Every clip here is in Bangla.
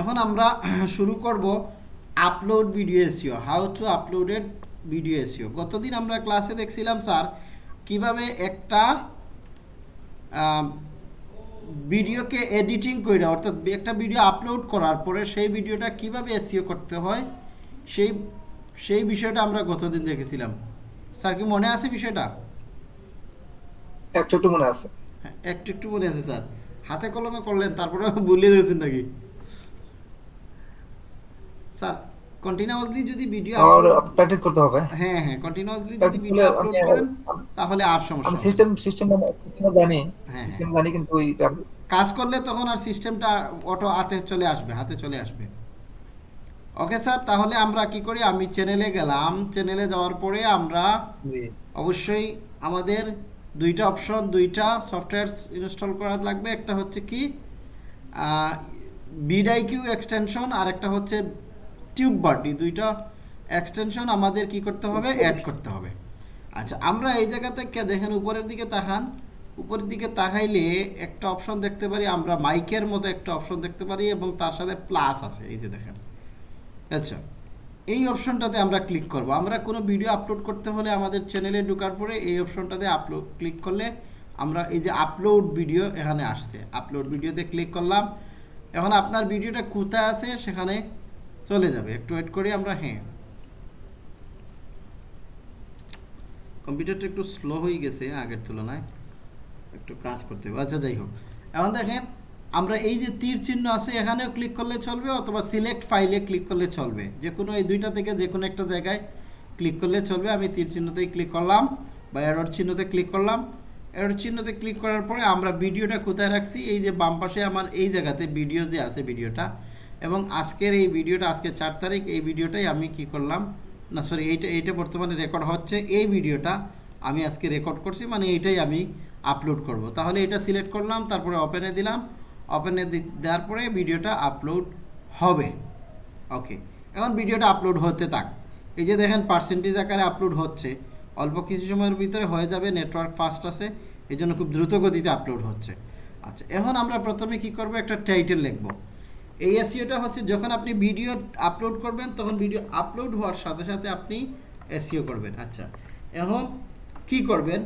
এখন আমরা শুরু করব upload video SEO how to uploaded video SEO গতদিন আমরা ক্লাসে দেখছিলাম স্যার কীভাবে একটা ভিডিওকে এডিটিং করে অর্থাৎ একটা ভিডিও আপলোড করার পরে সেই ভিডিওটা কীভাবে এসিও করতে হয় সেই সেই বিষয়টা আমরা গতদিন দেখেছিলাম। স্যার কি মনে আছে বিষয়টা? একটু একটু মনে আছে। হ্যাঁ, একটু একটু মনে আছে স্যার হাতে কলমে করলেন তারপরে ভুলিয়ে দিয়েছেন নাকি? স্যার কন্টিনিউয়াসলি যদি ভিডিও আমার প্র্যাকটিস করতে হবে। হ্যাঁ হ্যাঁ কন্টিনিউয়াসলি যদি ভিডিও আপলোড আমি- করেন তাহলে আর সমস্যা না। সিস্টেম সিস্টেম সিস্টেম জানি হ্যাঁ, সিস্টেম জানি কিন্তু ওই কাজ করলে তখন আর সিস্টেমটা অটো হাতে চলে আসবে হাতে চলে আসবে। ওকে স্যার তাহলে আমরা কি করি? আমি চ্যানেলে গেলাম। চ্যানেলে যাওয়ার পরে আমরা অবশ্যই আমাদের দুইটা অপশন দুইটা সফটওয়্যার ইনস্টল করা লাগবে। একটা হচ্ছে কি? বিডাইকিউ এক্সটেনশন আর একটা হচ্ছে টিউব বার্ডি দুইটা এক্সটেনশন আমাদের কি করতে হবে? অ্যাড করতে হবে। আচ্ছা আমরা এই জায়গা থেকে দেখেন, উপরের দিকে তাকান। উপরের দিকে তাকাইলে একটা অপশন দেখতে পারি, আমরা মাইকের মতো একটা অপশন দেখতে পারি এবং তার সাথে প্লাস আছে, এই যে দেখেন। আচ্ছা এই অপশনটাতে আমরা ক্লিক করব। আমরা কোনো ভিডিও আপলোড করতে হলে আমাদের চ্যানেলে ঢোকার পরে এই অপশনটাতে আপলোড ক্লিক করলে আমরা এই যে আপলোড ভিডিও এখানে আসছে। আপলোড ভিডিওতে ক্লিক করলাম। এখন আপনার ভিডিওটা কোথায় আছে? সেখানে চলে যাবে। একটু ওয়েট করি আমরা হ্যাঁ। কম্পিউটারটা একটু স্লো হয়ে গেছে আগের তুলনায়। একটু কাজ করতে হবে। আচ্ছা যাই হোক। এখন দেখেন, আমরা এই যে তীর চিহ্ন আছে, এখানেও ক্লিক করলে চলবে অথবা সিলেক্ট ফাইলে ক্লিক করলে চলবে। যে কোনো এই দুইটা থেকে যে কোনো একটা জায়গায় ক্লিক করলে চলবে। আমি তীর চিহ্নতেই ক্লিক করলাম বা এরর চিহ্নতে ক্লিক করলাম। এরর চিহ্নতে ক্লিক করার পরে আমরা ভিডিওটা কোথায় রাখছি? এই যে বাম পাশে আমার এই জায়গাতে ভিডিও যে আছে ভিডিওটা এবং আজকের এই ভিডিওটা আজকে চার তারিখ, এই ভিডিওটাই আমি কি করলাম? না সরি এইটা এইটা বর্তমানে রেকর্ড হচ্ছে। এই ভিডিওটা আমি আজকে রেকর্ড করছি মানে এইটাই আমি আপলোড করব। তাহলে এটা সিলেক্ট করলাম, তারপরে ওপেনে দিলাম। ওপেনে দেওয়ার পরে ভিডিওটা আপলোড হবে। ওকে এখন ভিডিওটা আপলোড হতে থাক। এই যে দেখেন পার্সেন্টেজ আকারে আপলোড হচ্ছে। অল্প কিছু সময়ের ভিতরে হয়ে যাবে নেটওয়ার্ক ফাস্ট আছে। এই জন্য খুব দ্রুত গতিতে আপলোড হচ্ছে। আচ্ছা এখন আমরা প্রথমে কি করব? একটা টাইটেল লিখব। এই এসিওটা হচ্ছে যখন আপনি ভিডিও আপলোড করবেন তখন ভিডিও আপলোড হওয়ার সাথে সাথে আপনি এসিও করবেন। আচ্ছা এখন কি করবেন?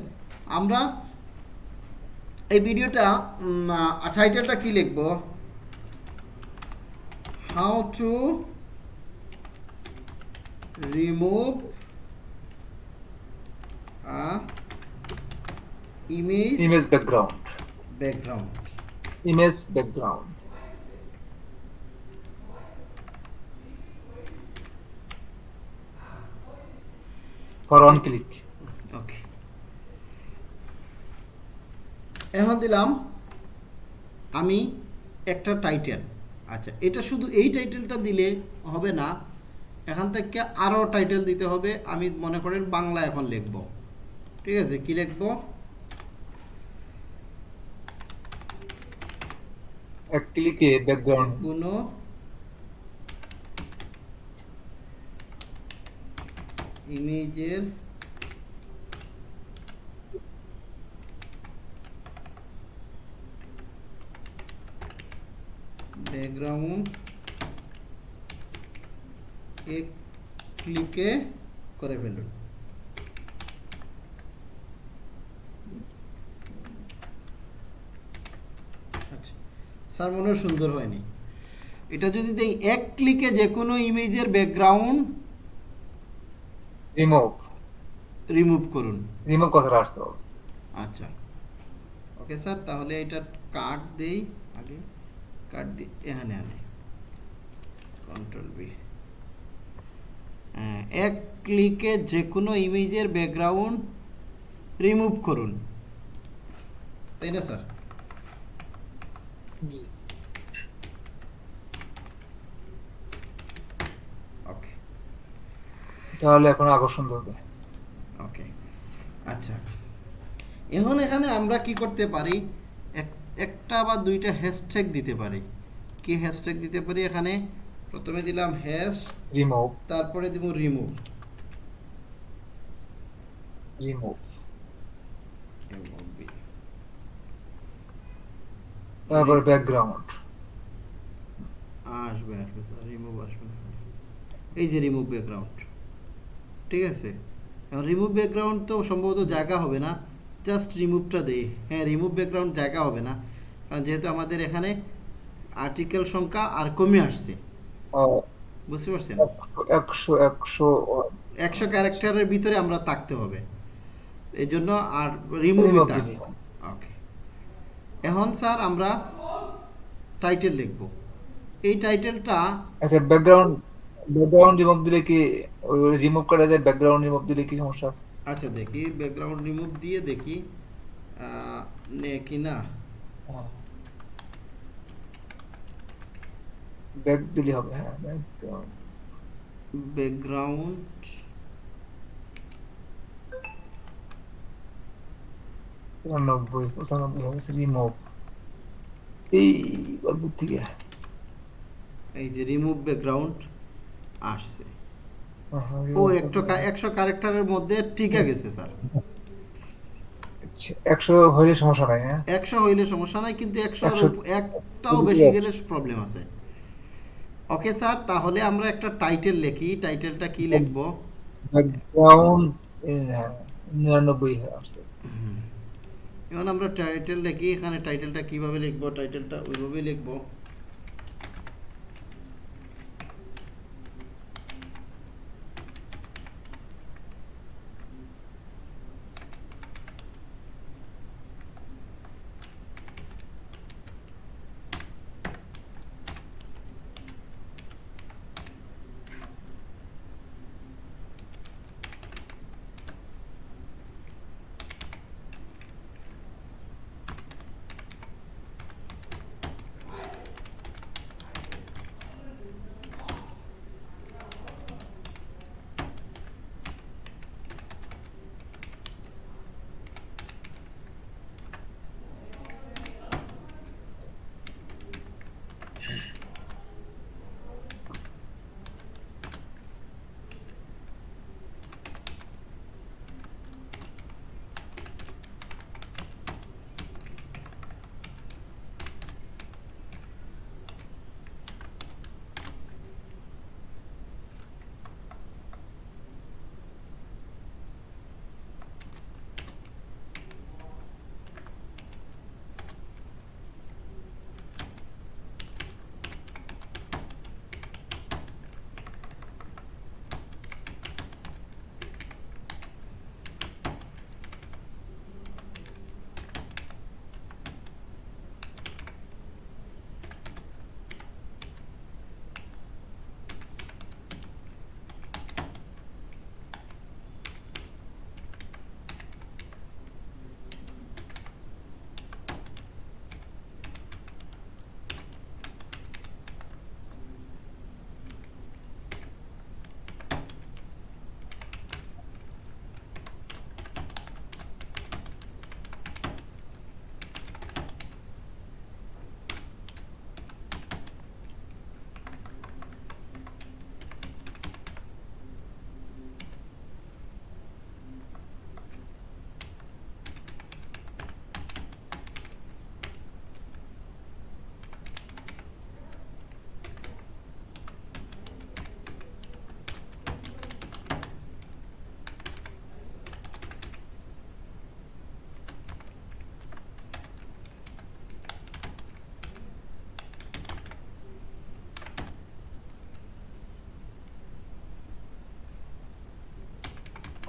আমরা এই ভিডিওটা টাইটেলটা কি লিখব? How to remove image image background background image background for on click okay এখন দিলাম আমি একটা টাইটেল আচ্ছা এটা শুধু এই টাইটেলটা দিলে হবে না এখান থেকে আরও টাইটেল দিতে হবে। আমি মনে করেন বাংলা এখন লিখব। ঠিক আছে কি লিখব? এক ক্লিকে ব্যাকগ্রাউন্ড কোনো ইমেজের ব্যাকগ্রাউন্ড এক ক্লিকে করে ফেলুন। আচ্ছা স্যার, মনে সুন্দর হয়নি। এটা যদি দেই, এক ক্লিকে যে কোনো ইমেজের ব্যাকগ্রাউন্ড রিমুভ রিমুভ করুন। রিমুভ কথাটা আসতে হবে। আচ্ছা। ওকে স্যার তাহলে এটা কাট দেই আগে। কাট দিই এখানে আনে। কন্ট্রোল বি এক ক্লিকে যে কোনো ইমেজের ব্যাকগ্রাউন্ড রিমুভ করুন। তাই না স্যার ওকে তাহলে এখন আকর্ষণ ধরবে। ওকে আচ্ছা। এখন এখানে আমরা কি করতে পারি? এক- একটা বা দুইটা হ্যাশট্যাগ দিতে পারি। কি হ্যাশট্যাগ দিতে পারি এখানে? প্রথমে দিলাম হ্যাশ রিমুভ তারপরে দিব রিমুভ রিমুভ তারপরে ব্যাকগ্রাউন্ড আসবে আসবে। স্যার রিমুভ আসবে এই যে রিমুভ ব্যাকগ্রাউন্ড ঠিক আছে? এখন রিমুভ ব্যাকগ্রাউন্ড তো সম্ভবত জায়গা হবে না। জাস্ট রিমুভটা দেই। হ্যাঁ রিমুভ ব্যাকগ্রাউন্ড জায়গা হবে না। কারণ যেহেতু আমাদের এখানে আর্টিকেল সংখ্যা আর কমে আসছে। বুঝতে পারছেন? একশো একশো একশো ক্যারেক্টারের ভিতরে আমরা থাকতে হবে। এই জন্য আর রিমুভ। ওকে এখন স্যার আমরা টাইটেল লিখব। এই টাইটেলটা আচ্ছা ব্যাকগ্রাউন্ড ব্যাকগ্রাউন্ড রিমুভ দিলে কি রিমুভ করা যায় ব্যাকগ্রাউন্ড রিমুভ দিলে কি সমস্যা আছে। আচ্ছা দেখি ব্যাকগ্রাউন্ড রিমুভ দিয়ে দেখি নে কি না? ব্যাক দিলে হবে হ্যাঁ ব্যাকগ্রাউন্ড পঁচানব্বই পঁচানব্বই হবে রিমুভ এই গল্প থেকে। এই যে রিমুভ ব্যাকগ্রাউন্ড আসছে। ও একশো একশো ক্যারেক্টারের মধ্যে টিকে গেছে স্যার। একশো হইলে সমস্যা নাই হ্যাঁ? একশো হইলে সমস্যা নাই কিন্তু একশো একটাও বেশি গেলে প্রবলেম আছে। ওকে স্যার তাহলে আমরা একটা টাইটেল লিখি। টাইটেলটা কি লিখব? ব্যাকগ্রাউন্ড হ্যাঁ নিরানব্বই আসছে। এখন আমরা টাইটেল লিখি। এখানে টাইটেলটা কীভাবে লিখব? টাইটেলটা ওইভাবেই লিখব।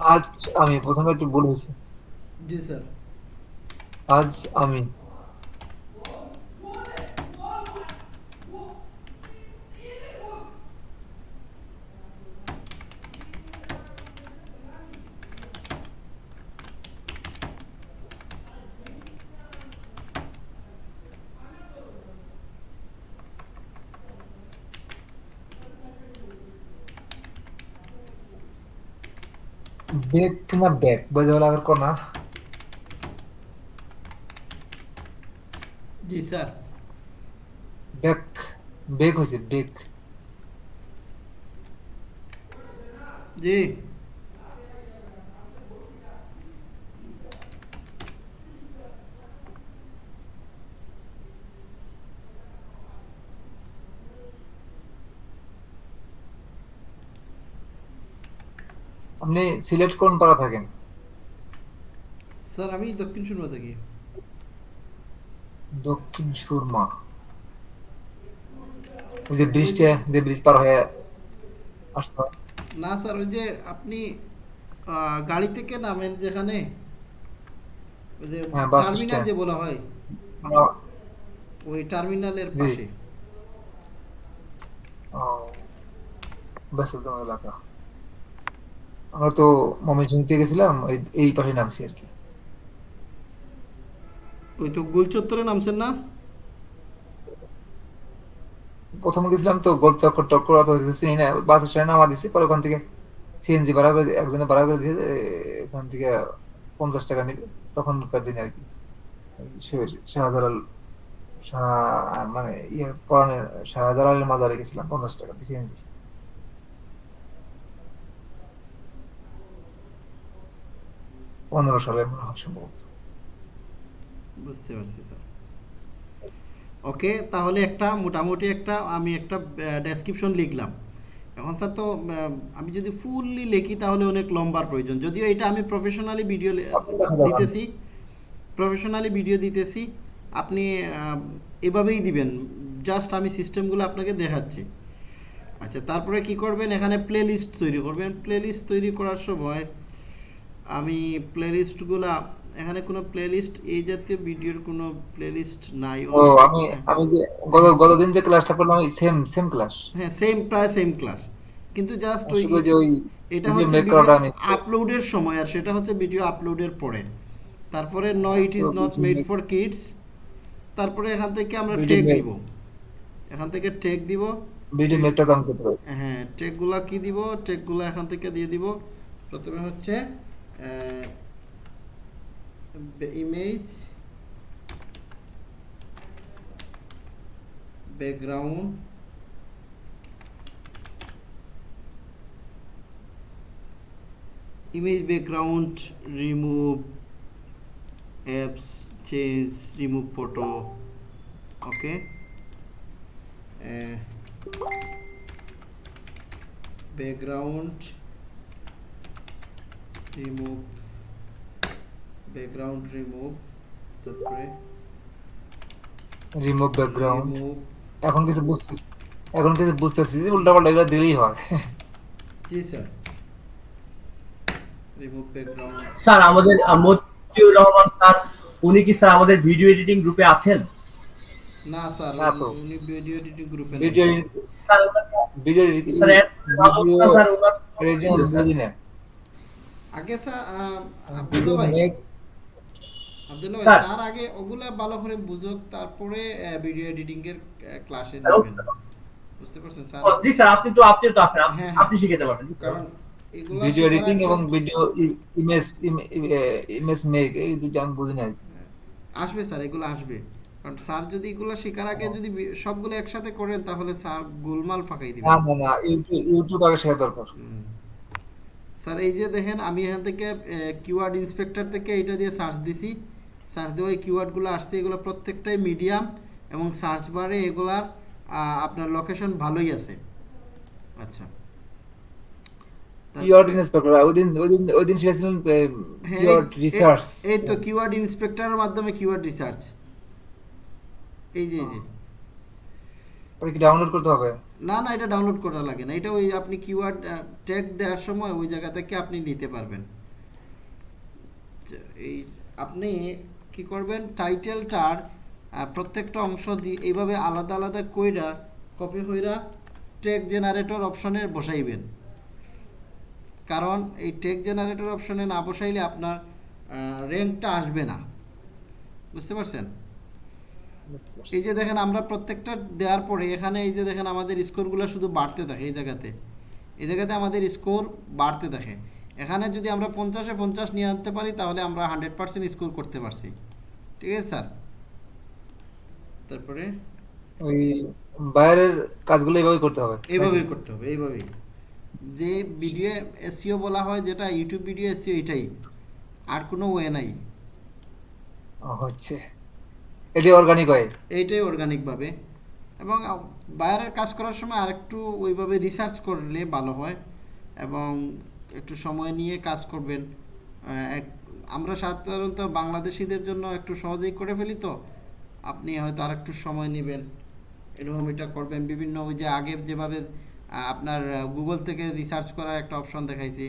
আজ আমি প্রথমে একটু ভুল হয়েছে। জি স্যার। আজ আমি। বেক না ব্যাক বোঝা লাগার কর না জি স্যার ব্যাক বেক আপনি সিলেক্ট কোন পাড়া থাকেন? স্যার আমি দক্ষিণ সুরমা থাকি। দক্ষিণ সুরমা। ওই যে ব্রিজটা যে ব্রিজ পার হয়ে আসতে না স্যার ওই যে আপনি গাড়ি থেকে নামেন যেখানে? ওই যে হ্যাঁ, টার্মিনাল যে বলা হয়। ওই টার্মিনালের। পাশে। ও, ব্যস্ততম এলাকা। আমরা তো ময়মনসিংহ থেকে গেছিলাম এই- পাশে নামছি আর কি। ওই তো গোল চত্বরে নামছেন না? প্রথমে গেছিলাম তো গোল চক্কর টক্কর অত কিছু চিনি না বাস স্ট্যান্ডে নামা দিছি পরে ওখান থেকে সিএনজি ভাড়া করে একজনে ভাড়া করে এখান থেকে পঞ্চাশ টাকা নিবে তখনকার দিনে আর কি। শাহজালাল শাহ মানে ইয়ে পরানের শাহজালালের মাজারে গেছিলাম পঞ্চাশ টাকা সিএনজি পনেরো সালে মনে হয় সম্ভবত। বুঝতে পারছি স্যার ওকে তাহলে একটা মোটামুটি একটা আমি একটা ডেসক্রিপশন লিখলাম। এখন স্যার তো আমি যদি ফুললি লিখি তাহলে অনেক লম্বার প্রয়োজন। যদিও এটা আমি প্রফেশনালি ভিডিও। দিতেছি প্রফেশনালি ভিডিও দিতেছি আপনি এভাবেই দিবেন। জাস্ট আমি সিস্টেমগুলো আপনাকে দেখাচ্ছি। আচ্ছা তারপরে কি করবেন? এখানে প্লেলিস্ট তৈরি করবেন। প্লেলিস্ট তৈরি করার সময় আমি প্লেলিস্টগুলা এখানে কোনো প্লেলিস্ট এই জাতীয় ভিডিওর কোনো প্লেলিস্ট নাই। ও আমি আমি যে গত গতদিন যে ক্লাসটা করলাম সেম সেম ক্লাস হ্যাঁ সেম প্রায় সেম ক্লাস কিন্তু জাস্ট ওই যে ওই এটা হচ্ছে আপলোডের সময় আর সেটা হচ্ছে ভিডিও আপলোডের পরে। তারপরে no it is not made for kids তারপরে এখান থেকে আমরা টেক দিব। এখান থেকে টেক দিব। ভিডিও মেকটা তো আমি করতে পারি হ্যাঁ টেকগুলা কি দিব? টেকগুলা এখান থেকে দিয়ে দিব। প্রথমে হচ্ছে Uh, image background image background remove apps change remove photo okay? Uh, background remove background remove তারপরে রিমুভ ব্যাকগ্রাউন্ড remove এখন কিছু বুঝতেছি এখন কিছু বুঝতেছি যে উল্টাপাল্টা এগুলো দিলেই হয়। Ji sir. remove background sir আমাদের মতিউর রহমান স্যার উনি কি স্যার আমাদের ভিডিও এডিটিং গ্রুপে আছেন? না স্যার না তো। উনি ভিডিও এডিটিং গ্রুপে ভিডিও স্যার ওনাকে ভিডিও স্যার ভিডিও না, স্যার ওনার এডিটিং বুঝি না আগে স্যার আব্দুল্লাহ ভাই আব্দুল্লাহ ভাই তার আগে ওগুলা ভালো করে বুঝুক তারপরে ভিডিও এডিটিং এর ক্লাসে নেবেন বুঝতে পারছেন স্যার? জি স্যার আপনি তো আপনি তো আছেন আপ- হ্যাঁ, হ্যাঁ। আপনি শিখাতে পারবেন কারণ এগুলা ভিডিও এডিটিং এবং ভিডিও ইমেজ ইমেজ মেক এই দুটো আমি বুঝি না আসবে স্যার এগুলো আসবে। কারণ স্যার যদি এগুলো শেখার আগে যদি সবগুলো একসাথে করেন তাহলে স্যার গোলমাল ফাঁকাই দিবেন না না না ইউটিউব ইউটিউব আগে শেখা দরকার। স্যার এই যে দেখেন আমি এখান থেকে কিওয়ার্ড ইন্সপেক্টর থেকে এটা দিয়ে সার্চ দিছি। সার্চ দিয়ে ওই কিওয়ার্ডগুলো আসছে এগুলো প্রত্যেকটাই মিডিয়াম এবং সার্চ বারে এগুলার আপনার লোকেশন ভালোই আছে। আচ্ছা। এই- রিসার্চ এই- এই তো কিওয়ার্ড ইন্সপেক্টরের মাধ্যমে কিওয়ার্ড রিসার্চ এই যে এই যে। ডাউনলোড করতে হবে? না না, এটা ডাউনলোড করা লাগে না। এটা ওই আপনি কিওয়ার্ড ট্যাগ দেওয়ার সময় ওই জায়গা থেকে আপনি নিতে পারবেন। এই আপনি কি করবেন? টাইটেলটার প্রত্যেকটা অংশ দিয়ে এইভাবে আলাদা আলাদা কইরা কপি হইরা টেক জেনারেটর অপশনে বসাইবেন। কারণ এই টেক জেনারেটর অপশনে না বসাইলে আপনার র্যাঙ্কটা আসবে না। বুঝতে পারছেন? এই যে দেখেন আমরা প্রত্যেকটা দেওয়ার পরে এখানে এই যে দেখেন আমাদের স্কোরগুলো শুধু বাড়তে থাকে এই জায়গাতে। এই জায়গাতে আমাদের স্কোর বাড়তে থাকে। এখানে যদি আমরা পঞ্চাশে পঞ্চাশ নিয়ে আনতে পারি তাহলে আমরা হান্ড্রেড পার্সেন্ট স্কোর করতে পারছি। ঠিক আছে স্যার? তারপরে? ওই বাইরের কাজগুলো এইভাবে করতে হবে। এইভাবেই করতে হবে এইভাবেই। যে ভিডিও এসিও বলা হয় যেটা ইউটিউব ভিডিও এসিও এটাই। আর কোনো ওয়ে নাই। হচ্ছে। এটি অর্গানিক হয়। এইটাই অর্গানিকভাবে এবং বাইরের কাজ করার সময় আরেকটু ওইভাবে রিসার্চ করলে ভালো হয় এবং একটু সময় নিয়ে কাজ করবেন। এক, আমরা সাধারণত বাংলাদেশিদের জন্য একটু সহজেই করে ফেলি তো। আপনি হয়তো আর একটু সময় নেবেন। এরকম এটা করবেন। বিভিন্ন ওই যে আগে যেভাবে আপনার গুগল থেকে রিসার্চ করার একটা অপশন দেখাইছি।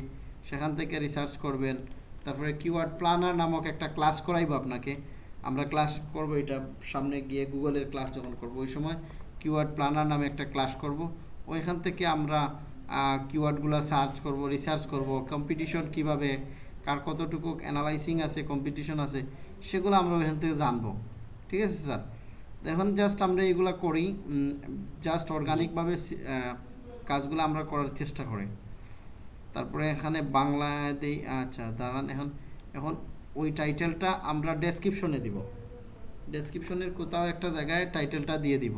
সেখান থেকে রিসার্চ করবেন। তারপরে কিওয়ার্ড প্ল্যানার নামক একটা ক্লাস করাইবো আপনাকে। আমরা ক্লাস করব, এটা সামনে গিয়ে গুগলের ক্লাস যখন করব, ওই সময় কিওয়ার্ড প্ল্যানার নামে একটা ক্লাস করব। ওইখান থেকে আমরা কিওয়ার্ডগুলো সার্চ করব রিসার্চ করব কম্পিটিশন কীভাবে, কার কতটুকু অ্যানালাইসিং আছে কম্পিটিশন আছে, সেগুলো আমরা ওইখান থেকে জানব। ঠিক আছে স্যার? এখন জাস্ট আমরা এগুলা করি জাস্ট অর্গানিকভাবে কাজগুলো আমরা করার চেষ্টা করি। তারপরে এখানে বাংলা দেই আচ্ছা দাঁড়ান, এখন এখন ওই টাইটেলটা আমরা ডেসক্রিপশনে দিব। ডেসক্রিপশনের কোথাও একটা জায়গায় টাইটেলটা দিয়ে দিব।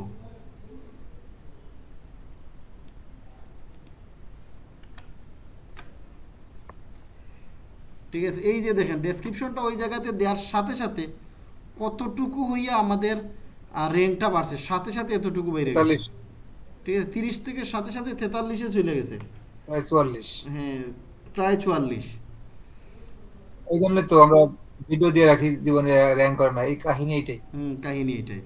ঠিক আছে এই যে দেখেন ডেসক্রিপশনটা ওই জায়গাতে দেওয়ার সাথে সাথে কতটুকু হইয়া আমাদের র্যাঙ্কটা বাড়ছে সাথে সাথে এতটুকু বেড়ে গেছে। ঠিক আছে তিরিশ থেকে সাথে সাথে তেতাল্লিশে চলে গেছে। প্রায় চুয়াল্লিশ। হ্যাঁ প্রায় চুয়াল্লিশ। এই জন্য তো আমরা ভিডিও দিয়ে রাখি জীবনে র্যাঙ্ক করে না এই কাহিনী এইটাই হুম, কাহিনী এটাই।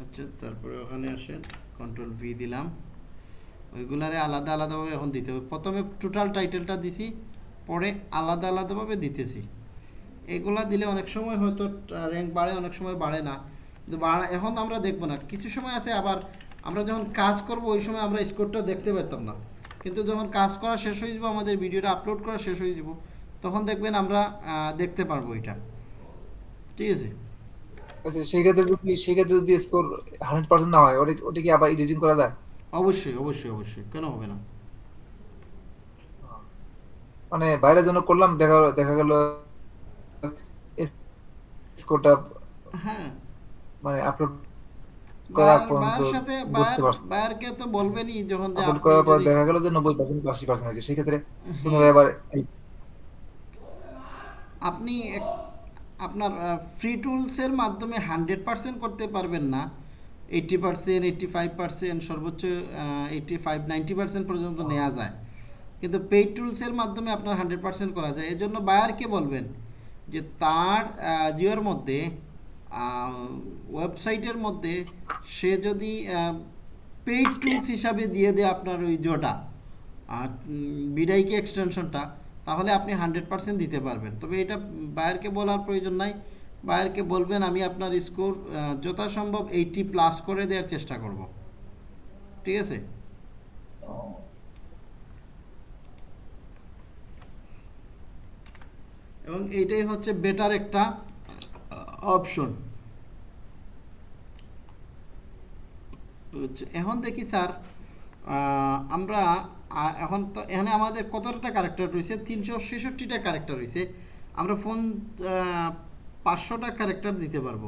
আচ্ছা তারপরে ওখানে আসেন কন্ট্রোল ভি দিলাম। ওইগুলারে আলাদা আলাদাভাবে এখন দিতে হবে। প্রথমে টোটাল টাইটেলটা দিছি, পরে আলাদা আলাদাভাবে দিতেছি। এগুলা দিলে অনেক সময় হয়তো র্যাঙ্ক বাড়ে, অনেক সময় বাড়ে না। কিন্তু বাড়া এখন আমরা দেখব না। কিছু সময় আছে আবার আমরা যখন কাজ করব ওই সময় আমরা স্কোরটা দেখতে পারতাম না। কিন্তু যখন কাজ করা শেষ হয়ে যাব আমাদের ভিডিওটা আপলোড করা শেষ হয়ে যাব তখন দেখবেন আমরা দেখতে পারব এটা। ঠিক আছে? আচ্ছা সেক্ষেত্রে যদি সেক্ষেত্রে যদি স্কোর হান্ড্রেড পার্সেন্ট না হয় ওটা কি আবার এডিটিং করা যায়? অবশ্যই অবশ্যই অবশ্যই। কেন হবে না? মানে বাইরের জন্য করলাম দেখা দেখা গেল স্কোরটা হ্যাঁ। মানে আপলোড করা বায়ার- পর্যন্ত বুঝতে পারছি। বায়ারকে তো বলবেনই যখন যে আপলোড করার পর দেখা গেল যে নব্বই পার্সেন্ট আশি পার্সেন্ট হয়েছে। সেক্ষেত্রে পুনরায় আবার আপনি আপনার ফ্রি টুলসের মাধ্যমে হান্ড্রেড পার্সেন্ট করতে পারবেন না। Eighty percent eighty five percent সর্বোচ্চ এইটটি ফাইভ নাইনটি পার্সেন্ট পর্যন্ত নেওয়া যায়। কিন্তু পেইড টুলসের মাধ্যমে আপনার হান্ড্রেড পার্সেন্ট করা যায়। এজন্য বায়ারকে বলবেন যে তার জিওর মধ্যে ওয়েবসাইটের মধ্যে সে যদি পেইড টুলস হিসাবে দিয়ে দেয় আপনার ওই জোটা বিডাইকে এক্সটেনশনটা তাহলে আপনি হান্ড্রেড পার্সেন্ট দিতে পারবেন। তবে এটা বায়ারকে বলার প্রয়োজন নাই। বায়ারকে বলবেন আমি আপনার স্কোর যথাসম্ভব এইটি প্লাস করে দেওয়ার চেষ্টা করব। ঠিক আছে? এবং এইটাই হচ্ছে বেটার একটা অপশন এখন দেখি স্যার আমরা এখন তো এখানে আমাদের কতটা ক্যারেক্টার রয়েছে? তিনশো ছেষট্টিটা ক্যারেক্টার রয়েছে। আমরা ফোন পাঁচশোটা ক্যারেক্টার দিতে পারব।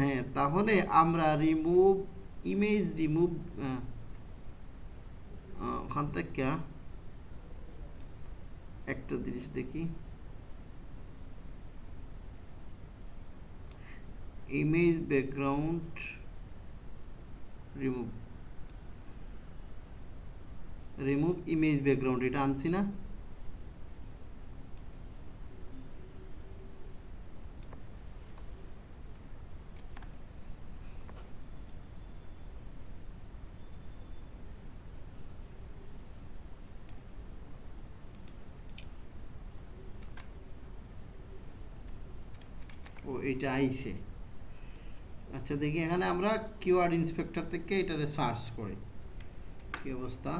হ্যাঁ তাহলে আমরা রিমুভ ইমেজ রিমুভ ওখান থেকে একটা জিনিস দেখি। Image background remove remove image background এটা আনছি না। ও এটা আইছে। আচ্ছা দেখি এখানে আমরা কিওয়ার্ড ইন্সপেক্টর থেকে এটারে সার্চ করি। কি অবস্থা?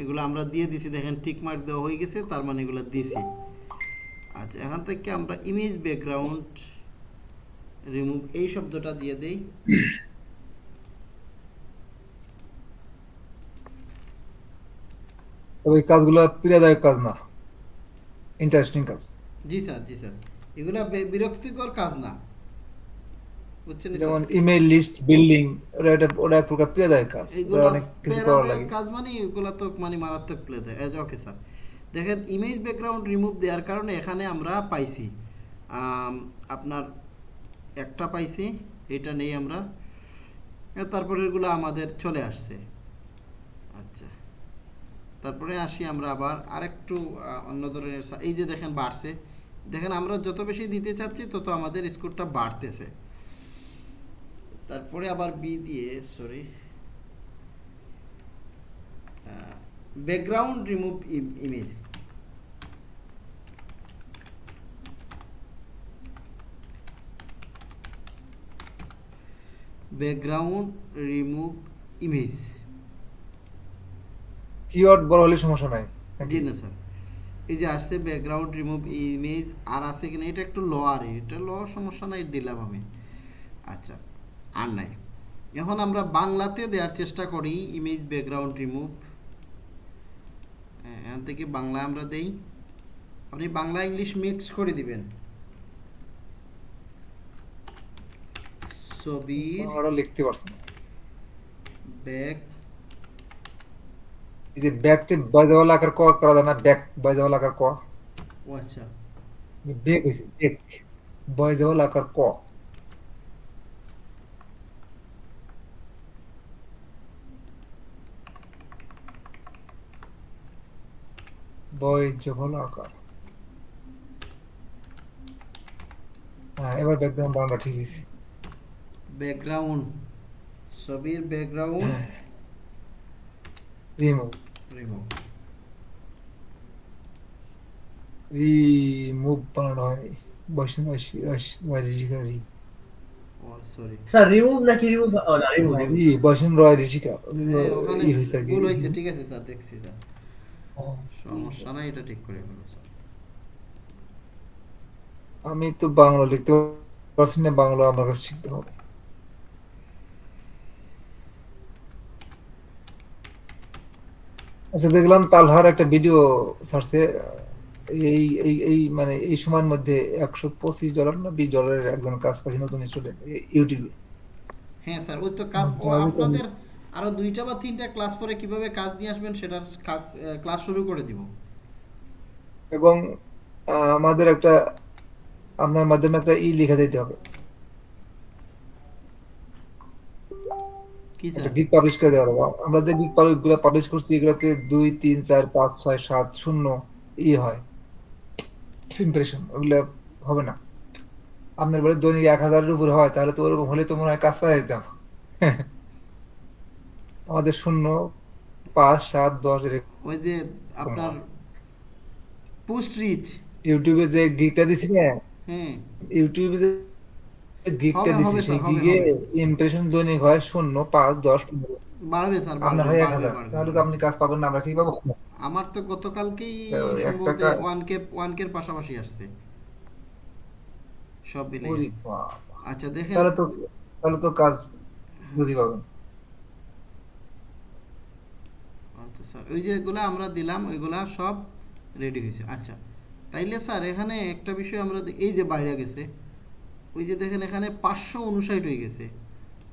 এগুলো আমরা দিয়ে দিছি দেখেন টিক মার্ক দেওয়া হয়ে গেছে তার মানে এগুলো দিছি। আচ্ছা এখান থেকে আমরা ইমেজ ব্যাকগ্রাউন্ড রিমুভ এই শব্দটা দিয়ে দেই। তবে কাজগুলো পীড়াদায়ক কাজ না। ইন্টারেস্টিং কাজ। Ji sir ji sir. এগুলা বিরক্তিকর কাজ না। বুঝছেন যেমন ইমেল লিস্ট বিল্ডিং ওটা একটা ওটা এক প্রকার পীড়াদায়ক কাজ। এগুলো অনেক কিছু করা লাগে। কাজ মানে এগুলো তো মানে মারাত্মক প্লে দেয় ওকে স্যার। দেখেন ইমেজ ব্যাকগ্রাউন্ড রিমুভ দেওয়ার কারণে এখানে আমরা পাইছি। আপনার একটা পাইছি এটা নেই আমরা। তারপরে এগুলো আমাদের চলে আসছে। আচ্ছা। তারপরে আসি আমরা আবার আরেকটু অন্য ধরনের এই যে দেখেন বাড়ছে। দেখেন আমরা যত বেশি দিতে চাচ্ছি তত আমাদের স্কোরটা বাড়তেছে। তারপরে আবার বি দিয়ে sorry background remove image background remove image keyword বড় হলে সমস্যা নাই। জি না স্যার। এই যে আসছে ব্যাকগ্রাউন্ড রিমুভ ইমেজ আর আছে কিনা এটা একটু লোয়ার এটা লোয়ার সমস্যা নাই দিলাম আমি। আচ্ছা আর নাই। এখন আমরা বাংলাতে দেওয়ার চেষ্টা করি ইমেজ ব্যাকগ্রাউন্ড রিমুভ এখান থেকে বাংলা আমরা দেই। আপনি বাংলা ইংলিশ মিক্স করে দিবেন। ছবির বাংলাটা লিখতে পারছেন ব্যাক এই যে ব্যাকটে বাইজাওয়ালা আকার ক করা যায় না ব্যাক বাইজাওয়ালা আকার ক। ও আচ্ছা। বেক হয়েছে বেক বাইজাওয়ালা আকার ক। বয়জহল আকার হ্যাঁ এবার ব্যাকগ্রাউন্ড বাংলা ঠিক আছে ব্যাকগ্রাউন্ড ছবির ব্যাকগ্রাউন্ড। রিমুভ। রিমুভ রিমুভ বানানো হয় বসেন রি ও সরি স্যার রিমুভ নাকি রিমুভ না রিমুভ রি বসেন রয় ঋষিকা ওখানে ভুল হয়েছে ঠিক আছে স্যার দেখছি স্যার ও, সমস্যা নাই এটা ঠিক করে ফেলো স্যার আমি তো বাংলা লিখতে পারছি না বাংলা আমার কাছে শিখতে হবে। আচ্ছা দেখলাম তালহার একটা ভিডিও ছাড়ছে এই এই এই মানে এই সময়ের মধ্যে একশো পঁচিশ ডলার না বিশ ডলারের একজন কাজ পাচ্ছে নতুন স্টুডেন্ট ইউটিউবে হ্যাঁ স্যার ওই তো কাজ আপনাদের আরও দুইটা বা তিনটা ক্লাস পরে কীভাবে কাজ নিয়ে আসবেন সেটার কাজ ক্লাস শুরু করে দিব। এবং আমাদের একটা আপনার মাধ্যমে একটা ই লিখে দিতে হবে। একটা গিগ পাবলিশ করে দেওয়া হবে আমরা যে গিগগুলো পাবলিশ করছি এগুলোতে দুই তিন চার পাঁচ ছয় সাত শূন্য ই হয়। ইমপ্রেশন ওগুলো হবে না। আপনার বলে দৈনিক এক হাজারের উপর হয় তাহলে তো ওরকম হলে তো মনে হয় কাজ পাই দিতাম আমাদের শূন্য পাঁচ সাত দশ ওই যে আপনার পোস্ট রিচ ইউটিউবে যে গিগটা দিছি না হ্যাঁ। ইউটিউবে গিগটা দিছি সেই গিগে ইমপ্রেশন দৈনিক হয় শূন্য পাঁচ দশ বাড়বে স্যার আপনার বাড়বে, হয় এক হাজার তাহলে তো আপনি কাজ পাবেন না আমরা কি পাবো? আমার তো গতকালকেই সম্ভবত ওয়ান কে ওয়ান কের পাশাপাশি আসছে। সব মিলে আচ্ছা দেখেন। তাহলে তো তাহলে তো কাজ বুঝি পাবেন। আচ্ছা স্যার ওই যেগুলো আমরা দিলাম ওইগুলা সব রেডি হয়েছে। আচ্ছা তাইলে স্যার এখানে একটা বিষয় আমরা এই যে বাইরে গেছে ওই যে দেখেন এখানে পাঁচশো উনষাট হয়ে গেছে।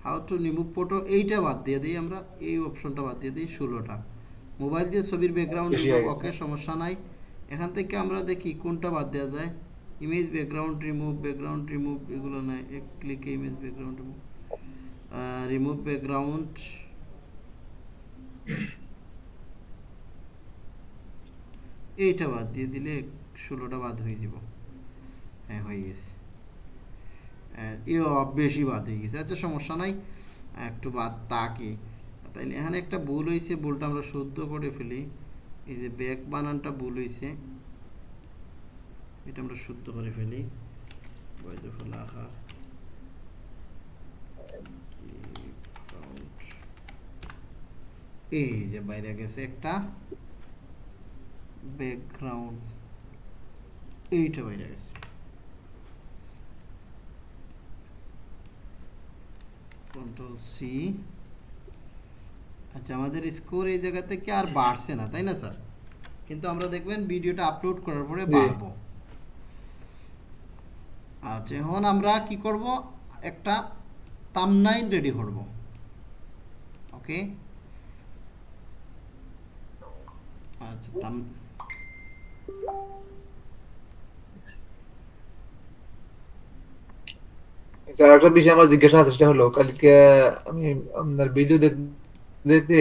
হাউ টু রিমুভ ফটো এইটা বাদ দিয়ে দিই আমরা এই অপশনটা বাদ দিয়ে দিই ষোলোটা। মোবাইল দিয়ে ছবির ব্যাকগ্রাউন্ড ওকে সমস্যা নাই। এখান থেকে আমরা দেখি কোনটা বাদ দেওয়া যায়। Image background remove background remove এগুলো নাই। এক ক্লিকে image background remove remove background এইটা বাদ দিয়ে দিলে ষোলোটা বাদ হয়ে যাব। হ্যাঁ হয়ে গেছে। এও বেশি বাদ হয়ে গেছে। আচ্ছা সমস্যা নাই। একটু বাদ তাকে। তাইলে এখানে একটা ভুল হয়েছে ভুলটা আমরা শুদ্ধ করে ফেলি। এই যে ব্যাক বানানটা ভুল হয়েছে এটা আমরা শুদ্ধ করে ফেলি। আকার এই যে বাইরে গেছে একটা। ব্যাকগ্রাউন্ড এইটা বাইরে গেছে। Control C. আচ্ছা আমাদের স্কোর এই জায়গা থেকে আর বাড়ছে না তাই না স্যার? কিন্তু আমরা দেখবেন ভিডিওটা আপলোড করার পরে। বাড়বো। আচ্ছা এখন আমরা কি করব? একটা তামনাইন রেডি করব। ওকে? আচ্ছা তাম স্যার একটা বিষয় আমার জিজ্ঞাসা আছে সেটা হলো কালকে আমি আপনার ভিডিও দেখতে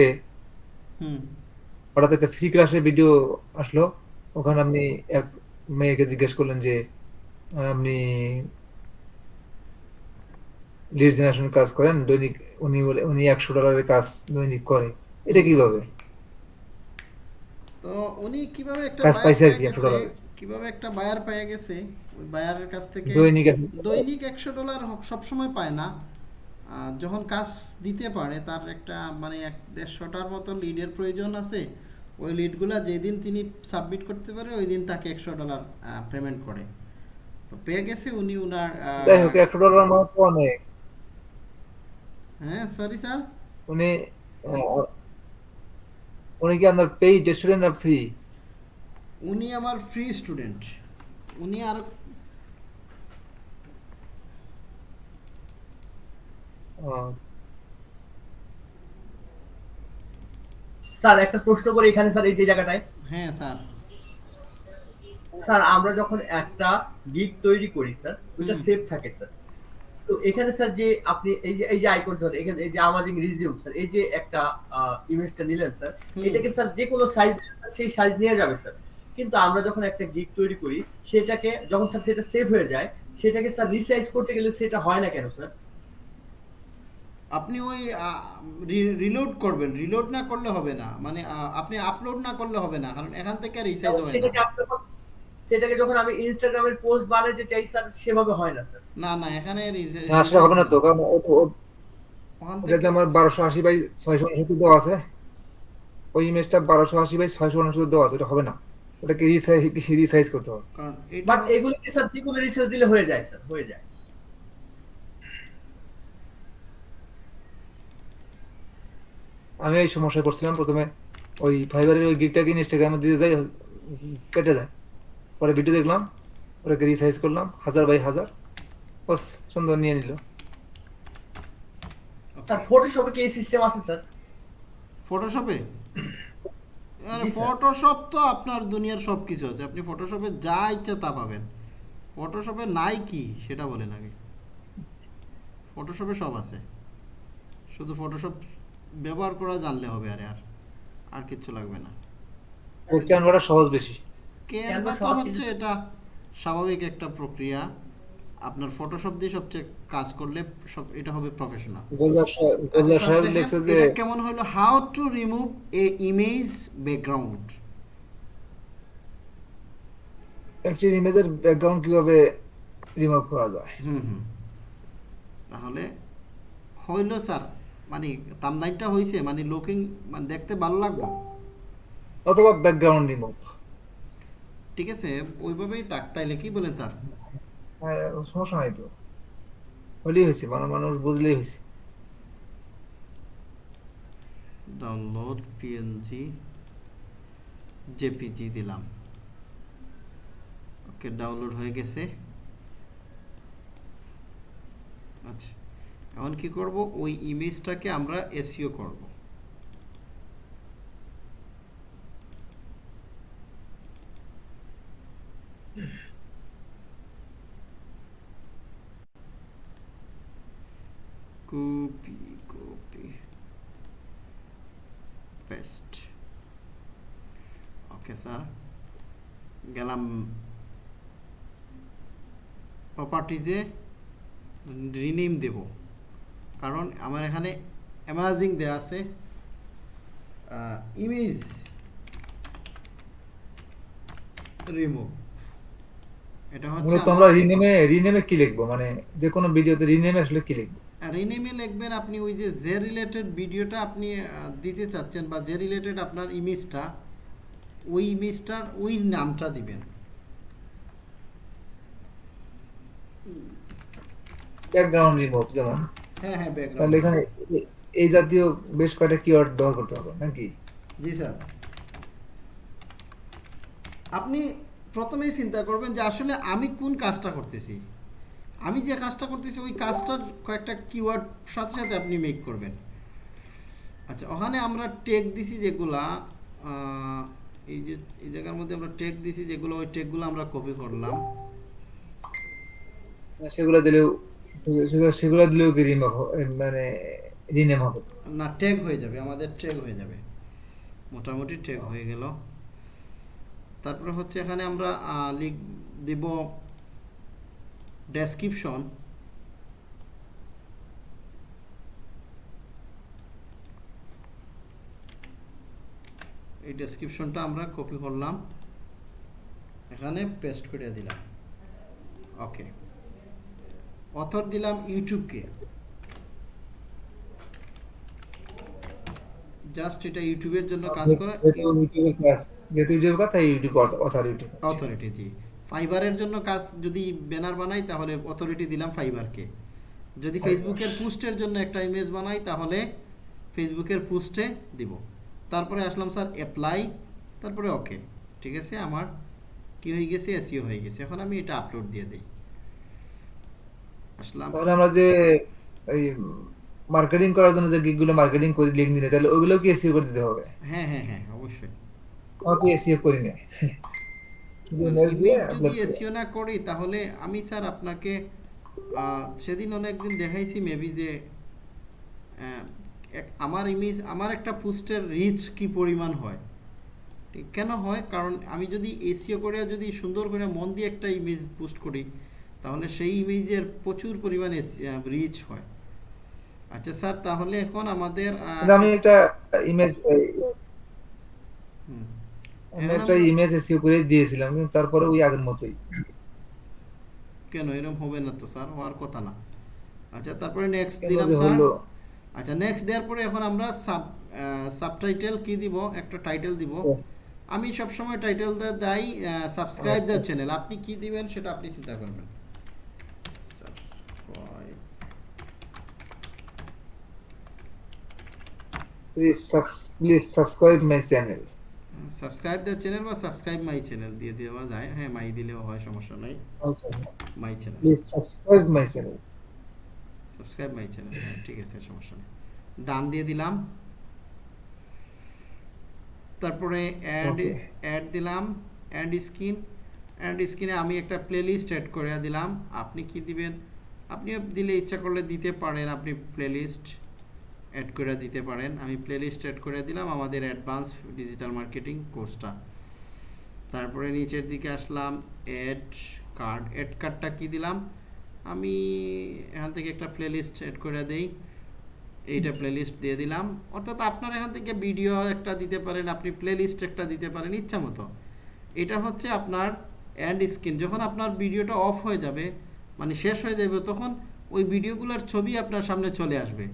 হুম। হঠাৎ একটা ফ্রি ক্লাসের ভিডিও আসলো ওখানে আপনি এক মেয়েকে জিজ্ঞেস করলেন যে আপনি লিড জেনারেশন কাজ করেন দৈনিক উনি বলে উনি একশো ডলারের কাজ দৈনিক করে এটা কীভাবে? তো উনি কীভাবে একটা কাজ পাইছে আর কি, একশো গেছে, ডলারে। কীভাবে একটা বায়ার পেয়ে গেছে ওই বায়ারের কাছ থেকে দৈনিক দৈনিক একশো ডলার সব সময় পায় না। যখন কাজ দিতে পারে তার একটা মানে এক দেড়শোটার মতো লিডের প্রয়োজন আছে। ওই লিডগুলা যেদিন তিনি সাবমিট করতে পারে ওই দিন তাকে একশো ডলার পেমেন্ট করে। তো পেয়ে গেছে উনি উনার একশো ডলার তো অনেক। হ্যাঁ সরি স্যার উনি উনি কি আপনার পেইড স্টুডেন্ট না ফ্রি উনি আমার ফ্রি স্টুডেন্ট উনি আর স্যার একটা প্রশ্ন করি এখানে স্যার এই যে জায়গাটায়। হ্যাঁ স্যার। স্যার আমরা যখন একটা গিগ তৈরি করি স্যার ওটা। সেভ থাকে স্যার। তো এখানে স্যার যে আপনি এই যে এই যে আইকন ধরে এখানে এই যে আমাজিং রিজিউম স্যার এই যে একটা ইমেজটা নিলেন স্যার এটাকে স্যার যে কোনো সাইজ সেই সাইজ নিয়ে যাবে স্যার। কিন্তু আমরা যখন একটা গিগ তৈরি করি সেটাকে যখন স্যার সেটা সেভ হয়ে যায় সেটাকে স্যার রিসাইজ করতে গেলে সেটা হয় না কেন স্যার আপনি ওই রিলোড করবেন। রিলোড না করলে হবে না। মানে আপনি আপলোড না করলে হবে না। কারণ এখান থেকে রিসাইজ হবে সেটাকে না। সেটাকে যখন আমি ইনস্টাগ্রামের পোস্ট বানাতে চাই স্যার সেভাবে হয় না স্যার না না এখানে না আসলে হবে না তো। কারণ ওখান থেকে আমার বারোশো আশি বাই ছয়শো উনসত্তর দেওয়া আছে। ওই ইমেজটা বারোশো আশি বাই ছয়শো উনসত্তর দেওয়া আছে। ওটা হবে না। ওটাকে রিসাইজ রিসাইজ করতে হবে। কারণ বাট এগুলোকে স্যার যে কোনো রিসার্চ দিলে হয়ে যায় স্যার হয়ে যায়। আমি এই সমস্যায় পড়ছিলাম প্রথমে ওই ফাইবারের ওই গিকটাকে ইনস্টাগ্রামে দিতে যাই কেটে যায়। পরে ভিডিও দেখলাম ওটাকে রিসাইজ করলাম হাজার বাই হাজার। বাস সুন্দর নিয়ে নিল। স্যার ফটোশপে কি এই সিস্টেম আছে স্যার ফটোশপে ফটোশপ তো আপনার দুনিয়ার সব কিছু আছে। আপনি ফটোশপে যা ইচ্ছা তা পাবেন। ফটোশপে নাই কি সেটা বলেন আগে। ফটোশপে সব আছে। শুধু ফটোশপ ব্যবহার করা জানলে হবে আরে আর আর কিচ্ছু লাগবে না। ক্যানভাটা সহজ বেশি। ক্যানভা তো হচ্ছে এটা স্বাভাবিক একটা প্রক্রিয়া। আপনার ফটোশপ দিয়ে সবচেয়ে কাজ করলে সব এটা হবে প্রফেশনাল এটা কেমন হলো? How to remove a image background একটি ইমেজের ব্যাকগ্রাউন্ড কীভাবে রিমুভ করা যায়? হুম হুম। তাহলে হইল স্যার মানে তামলাইনটা হইছে মানে লুকিং মানে দেখতে ভালো লাগবে? অথবা ব্যাকগ্রাউন্ড রিমুভ ঠিক আছে ওইভাবেই তাক তাইলে কি বলেন স্যার? সমস্যা নাই তো। হলেই হয়েছে মানে মানুষ বুঝলেই হয়েছে ডাউনলোড পিএনজি জেপিজি দিলাম। ওকে ডাউনলোড হয়ে গেছে। আচ্ছা এখন কি করব? ওই ইমেজটাকে আমরা এসইও করব। Copy copy paste okay sir গেলাম। প্রপার্টিজে রিনেম দেব। কারণ আমার এখানে অ্যামাজিং দেওয়া আছে। ইমেজ রিমুভ এটা হচ্ছে মূলত আমরা রিনেমে রিনেমে কি লিখব? মানে যে কোনো ভিডিওতে রিনেমে আসলে কি লিখব? রিনেমে লিখবেন আপনি ওই যে যে রিলেটেড ভিডিওটা আপনি দিতে চাচ্ছেন বা যে রিলেটেড আপনার ইমেজটা ওই ইমেজটার ওই নামটা দিবেন। ব্যাকগ্রাউন্ড রিমুভ যেমন। হ্যাঁ হ্যাঁ ব্যাকগ্রাউন্ড তাহলে এখানে এই জাতীয় বেশ কয়েকটা কিওয়ার্ড ব্যবহার করতে হবে নাকি? জি স্যার। আপনি প্রথমেই চিন্তা করবেন যে আসলে আমি কোন কাজটা করতেছি? আমি যে কাজটা করতেছি ওই কাজটার কয়েকটা কিওয়ার্ড সাথে সাথে আপনি মেক করবেন। আচ্ছা ওখানে আমরা টেক দিছি যেগুলা এই যে এই জায়গার মধ্যে আমরা টেক দিছি যেগুলো ওই টেকগুলো আমরা কপি করলাম। সেগুলো দিলেও সেগুলো সেগুলো দিলেও কি মানে রিনেম হবে? না ট্যাগ হয়ে যাবে আমাদের ট্যাগ হয়ে যাবে। মোটামুটি ট্যাগ হয়ে গেল। তারপরে হচ্ছে এখানে আমরা লিখ দিব ডেসক্রিপশন এই ডেসক্রিপশনটা আমরা কপি করলাম। এখানে পেস্ট করে দিলাম। ওকে অথর দিলাম ইউটিউবকে জাস্ট এটা ইউটিউবের জন্য কাজ করে ইউটিউবের কাজ যেহেতু ইউটিউবের তাই ইউটিউব অথরিটি অথরিটি জি। ফাইবারের জন্য কাজ যদি ব্যানার বানাই তাহলে অথরিটি দিলাম ফাইবারকে। যদি ফেসবুকের পোস্টের জন্য একটা ইমেজ বানাই তাহলে ফেসবুকের পোস্টে দিব। তারপরে আসলাম স্যার অ্যাপ্লাই তারপরে ওকে ঠিক আছে আমার কি হয়ে গেছে? এসিও হয়ে গেছে। এখন আমি এটা আপলোড দিয়ে দিই। আসলাম। তাহলে আমরা যে এই মার্কেটিং করার জন্য যে গিগগুলো মার্কেটিং করি দিনে তাহলে ওগুলো কি এসইও করে দিতে হবে? হ্যাঁ হ্যাঁ হ্যাঁ অবশ্যই। আমরা তো এসইও করি না শুধু ইমেজ দিয়ে ইমেজ যদি করি। এসিও না করি তাহলে আমি স্যার আপনাকে সেদিন অনেকদিন দেখাইছি মেবি যে আমার ইমেজ আমার একটা পোস্টের রিচ কি পরিমাণ হয় কেন হয় কারণ আমি যদি এসিও করে যদি সুন্দর করে মন দিয়ে একটা ইমেজ পোস্ট করি তাহলে সেই ইমেজের প্রচুর পরিমাণ রিচ হয় আচ্ছা স্যার তাহলে এখন আমাদের আমি একটা ইমেজ হুম। একটা ইমেজ এসইও করে দিয়েছিলাম কিন্তু তারপরে ওই আগের মতোই। কেন? এরকম হবে না তো স্যার হওয়ার কথা না। আচ্ছা তারপরে নেক্সট দিলাম স্যার আচ্ছা নেক্সট দেওয়ার পরে এখন আমরা সাব সাবটাইটেল কি দিব? একটা টাইটেল দিব। আমি সব সময় টাইটেল দেই সাবস্ক্রাইব দ্য চ্যানেল আপনি কি দিবেন সেটা আপনি চিন্তা করবেন. Please please subscribe my channel subscribe the channel বা সাবস্ক্রাইব মাই চ্যানেল দিয়ে দেওয়া যায়। হ্যাঁ মাই দিলেও হয় সমস্যা নাই। My channel please subscribe my channel subscribe my channel ঠিক আছে সমস্যা নেই। ডান দিয়ে দিলাম। তারপরে অ্যাড. অ্যাড দিলাম। অ্যাড স্ক্রিন অ্যাড স্ক্রিনে আমি একটা প্লেলিস্ট অ্যাড করে দিলাম। আপনি কি দিবেন? আপনিও দিলে ইচ্ছা করলে দিতে পারেন আপনি প্লেলিস্ট অ্যাড করে দিতে পারেন। আমি প্লেলিস্ট অ্যাড করে দিলাম আমাদের অ্যাডভান্স ডিজিটাল মার্কেটিং কোর্সটা তারপরে নিচের দিকে আসলাম অ্যাড কার্ড অ্যাড কার্ডটা কি দিলাম? আমি এখান থেকে একটা প্লেলিস্ট অ্যাড করে দেই। এইটা প্লেলিস্ট দিয়ে দিলাম। অর্থাৎ আপনার এখান থেকে ভিডিও একটা দিতে পারেন, আপনি প্লেলিস্ট একটা দিতে পারেন, ইচ্ছা মতো। এটা হচ্ছে আপনার অ্যান্ড স্ক্রিন যখন আপনার ভিডিওটা অফ হয়ে যাবে মানে শেষ হয়ে যাবে, তখন ওই ভিডিওগুলোর ছবি আপনার সামনে চলে আসবে।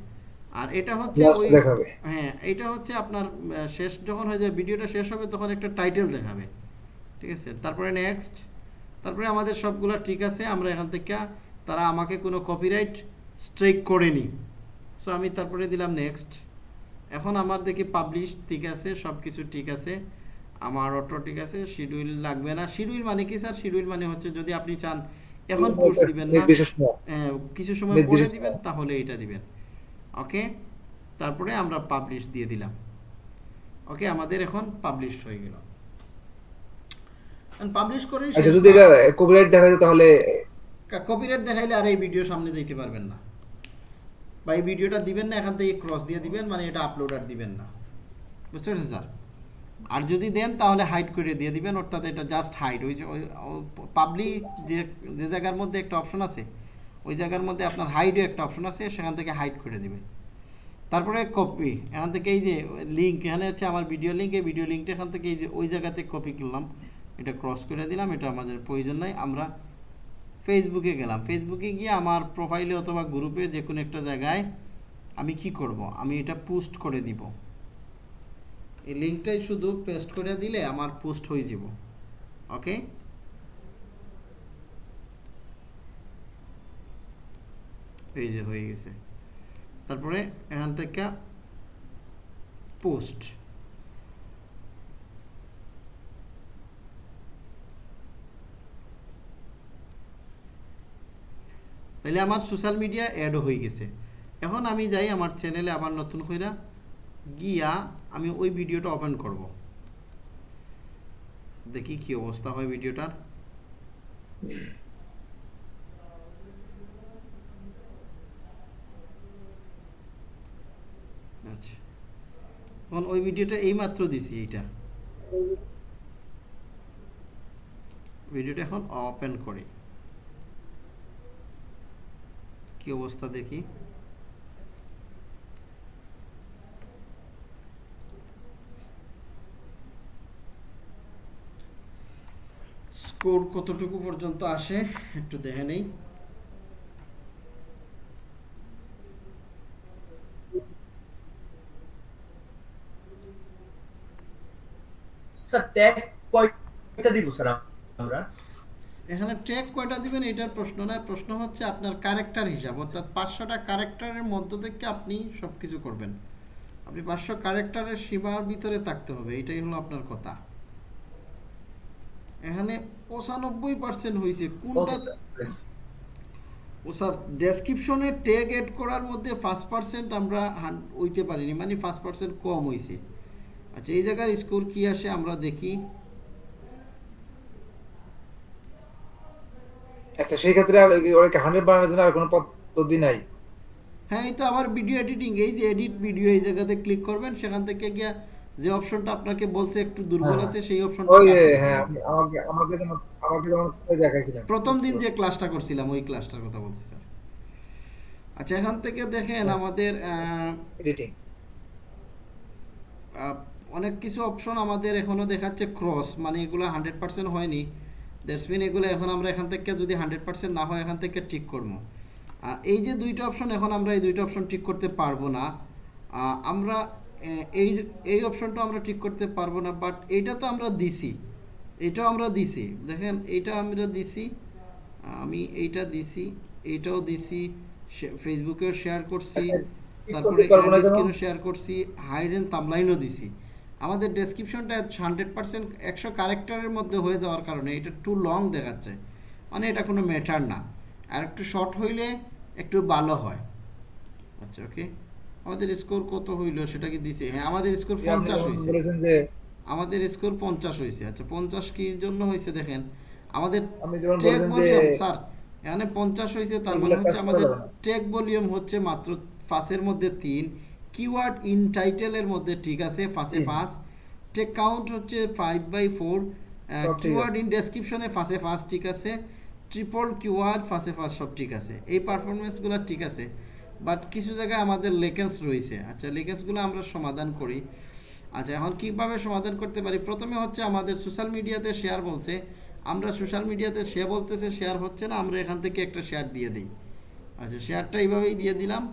আর এটা হচ্ছে ওই দেখাবে। হ্যাঁ এটা হচ্ছে আপনার শেষ যখন হয়ে যাবে ভিডিওটা শেষ হবে তখন একটা টাইটেল দেখাবে। ঠিক আছে? তারপরে নেক্সট তারপরে আমাদের সবগুলো ঠিক আছে আমরা এখান থেকে তারা আমাকে কোনো কপিরাইট স্ট্রাইক করেনি। সো আমি তারপরে দিলাম নেক্সট এখন আমার দেখি পাবলিশ ঠিক আছে সব কিছু ঠিক আছে। আমার অটো ঠিক আছে শিডিউল লাগবে না। শিডিউল মানে কি স্যার শিডিউল মানে হচ্ছে যদি আপনি চান এখন পোস্ট দিবেন না। হ্যাঁ, কিছু সময় পরে দিবেন তাহলে এটা দিবেন। ওকে তারপরে আমরা পাবলিশ দিয়ে দিলাম। ওকে আমাদের এখন পাবলিশ হয়ে গেল। পাবলিশ করে আচ্ছা যদি এটা কপিরাইট দেখা যায় তাহলে কপিরাইট দেখাইলে আর এই ভিডিও সামনে দিতে পারবেন না। বা এই ভিডিওটা দিবেন না এখান থেকে ক্রস দিয়ে দিবেন মানে এটা আপলোড আর দিবেন না। বুঝতে পারছেন স্যার? আর যদি দেন তাহলে হাইড করে দিয়ে দিবেন অর্থাৎ এটা জাস্ট হাইড ওই যে পাবলিক যে যে জায়গার মধ্যে একটা অপশন আছে ওই জায়গার মধ্যে আপনার হাইডও একটা অপশন আছে, সেখান থেকে হাইড করে দিবেন তারপরে কপি এখান থেকে এই যে লিঙ্ক এখানে হচ্ছে আমার ভিডিও লিঙ্ক এই ভিডিও লিঙ্কটা এখান থেকে এই যে ওই জায়গাতে কপি করলাম এটা ক্রস করে দিলাম, এটা আমাদের প্রয়োজন নাই, আমরা ফেসবুকে গেলাম। ফেসবুকে গিয়ে আমার প্রোফাইলে অথবা গ্রুপে যে কোনো একটা জায়গায় আমি কি করব? আমি এটা পোস্ট করে দিব। এই লিঙ্কটাই শুধু পেস্ট করে দিলে আমার পোস্ট হয়ে যাব। ওকে এই যে হয়ে গেছে। তারপরে এখান থেকে পোস্ট তাহলে আমার সোশ্যাল মিডিয়া অ্যাডও হয়ে গেছে। এখন আমি যাই আমার চ্যানেলে আবার নতুন কইরা গিয়া আমি ওই ভিডিওটা ওপেন করব। দেখি কি অবস্থা হয় ভিডিওটার আচ্ছা এখন ওই ভিডিওটা এইমাত্র দিছি এইটা। ভিডিওটা এখন ওপেন করি। কি অবস্থা দেখি? স্কোর কতটুকু পর্যন্ত আসে একটু দেখে নেই। স্যার ট্যাগ কয়টা দিব স্যার আমরা? এখানে ট্যাগ কয়টা দিবেন এটার প্রশ্ন নয় প্রশ্ন হচ্ছে আপনার ক্যারেক্টার হিসাব। অর্থাৎ পাঁচশোটা ক্যারেক্টারের মধ্য থেকে আপনি সব কিছু করবেন। আপনি পাঁচশো ক্যারেক্টারের সীমার ভিতরে থাকতে হবে এটাই হলো আপনার কথা। এখানে পঁচানব্বই পার্সেন্ট হয়েছে কোনটা ও স্যার ডেসক্রিপশনে ট্যাগ এড করার মধ্যে ফার্স্ট পার্সেন্ট আমরা হইতে পারিনি মানে ফার্স্ট পার্সেন্ট কম হয়েছে আচ্ছা এই জায়গার স্কোর কি আসে আমরা দেখি আচ্ছা সেই ক্ষেত্রে আর কি ওরা বানানোর জন্য আর কোনো পদ্ধতি নাই হ্যাঁ এই তো আবার ভিডিও এডিটিং এই যে এডিট ভিডিও এই জায়গাতে ক্লিক করবেন সেখান থেকে গিয়া যে অপশনটা আপনাকে বলছে একটু দুর্বল হ্যাঁ। আছে সেই অপশনটা ওই হ্যাঁ। আমাকে আমাকে যেমন আমাকে যেমন দেখাইছিলেন প্রথম দিন যে ক্লাসটা করছিলাম ওই ক্লাসটার কথা বলছি স্যার আচ্ছা এখান থেকে দেখেন হ্যাঁ। আমাদের এডিটিং অনেক কিছু অপশন আমাদের এখনও দেখাচ্ছে ক্রস মানে এগুলো হান্ড্রেড পার্সেন্ট হয়নি। দ্যাটস মিন এগুলো এখন আমরা এখান থেকে যদি হান্ড্রেড পার্সেন্ট না হয় এখান থেকে ঠিক করব। এই যে দুইটা অপশন এখন আমরা এই দুইটা অপশন ঠিক করতে পারব না। আমরা এই এই অপশনটা আমরা ঠিক করতে পারব না বাট এইটা তো আমরা দিছি। এটাও আমরা দিছি। দেখেন এইটা আমরা দিছি আমি এইটা দিছি এইটাও দিছি ফেসবুকেও শেয়ার করছি আচ্ছা, তারপরে শেয়ার করছি হাইড এন্ড তামলাইনও দিছি। আমাদের ডেসক্রিপশনটা হান্ড্রেড পার্সেন্ট একশো ক্যারেক্টারের মধ্যে হয়ে যাওয়ার কারণে এটা টু লং দেখাচ্ছে। মানে এটা কোনো ম্যাটার না। আর একটু শর্ট হইলে একটু ভালো হয়। আচ্ছা ওকে আমাদের স্কোর কত হইল সেটা কি দিছে? হ্যাঁ আমাদের স্কোর পঞ্চাশ হয়েছে আমাদের স্কোর পঞ্চাশ হয়েছে আচ্ছা পঞ্চাশ কি জন্য হয়েছে দেখেন? আমাদের টেক ভলিউম স্যার এখানে পঞ্চাশ হয়েছে তার মানে হচ্ছে আমাদের টেক ভলিউম হচ্ছে মাত্র ফাঁসের মধ্যে তিন। কিওয়ার্ড ইন টাইটেলের মধ্যে ঠিক আছে ফাঁসে। ফাঁস টেক কাউন্ট হচ্ছে five by four keyword in ডেসক্রিপশনে ফাঁসে ফাঁস ঠিক আছে ট্রিপল কিওয়ার্ড ফাঁসে ফাঁস সব ঠিক আছে এই পারফরমেন্সগুলো ঠিক আছে বাট কিছু জায়গায় আমাদের লেকেন্স রয়েছে। আচ্ছা লেকেন্সগুলো আমরা সমাধান করি। আচ্ছা এখন কীভাবে সমাধান করতে পারি? প্রথমে হচ্ছে আমাদের সোশ্যাল মিডিয়াতে শেয়ার বলছে আমরা সোশ্যাল মিডিয়াতে সে বলতেছে শেয়ার হচ্ছে না আমরা এখান থেকে একটা শেয়ার দিয়ে দিই। আচ্ছা শেয়ারটা এইভাবেই দিয়ে দিলাম।